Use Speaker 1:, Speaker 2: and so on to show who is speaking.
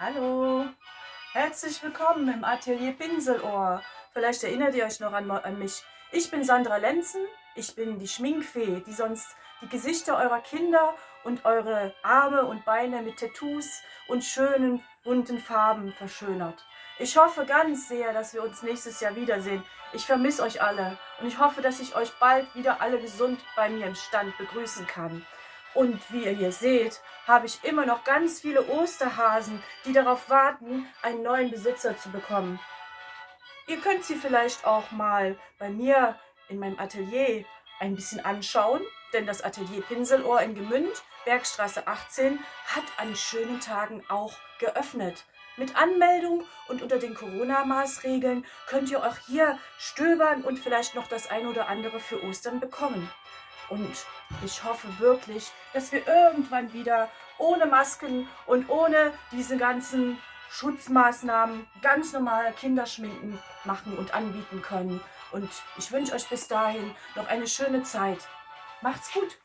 Speaker 1: Hallo, herzlich willkommen im Atelier Pinselohr. Vielleicht erinnert ihr euch noch an, mich. Ich bin Sandra Lenzen, ich bin die Schminkfee, die sonst die Gesichter eurer Kinder und eure Arme und Beine mit Tattoos und schönen bunten Farben verschönert. Ich hoffe ganz sehr, dass wir uns nächstes Jahr wiedersehen. Ich vermisse euch alle und ich hoffe, dass ich euch bald wieder alle gesund bei mir im Stand begrüßen kann. Und wie ihr hier seht, habe ich immer noch ganz viele Osterhasen, die darauf warten, einen neuen Besitzer zu bekommen. Ihr könnt sie vielleicht auch mal bei mir in meinem Atelier ein bisschen anschauen, denn das Atelier Pinselohr in Gemünd, Bergstraße 18, hat an schönen Tagen auch geöffnet. Mit Anmeldung und unter den Corona-Maßregeln könnt ihr auch hier stöbern und vielleicht noch das ein oder andere für Ostern bekommen. Und ich hoffe wirklich, dass wir irgendwann wieder ohne Masken und ohne diese ganzen Schutzmaßnahmen ganz normal Kinderschminken machen und anbieten können. Und ich wünsche euch bis dahin noch eine schöne Zeit. Macht's gut!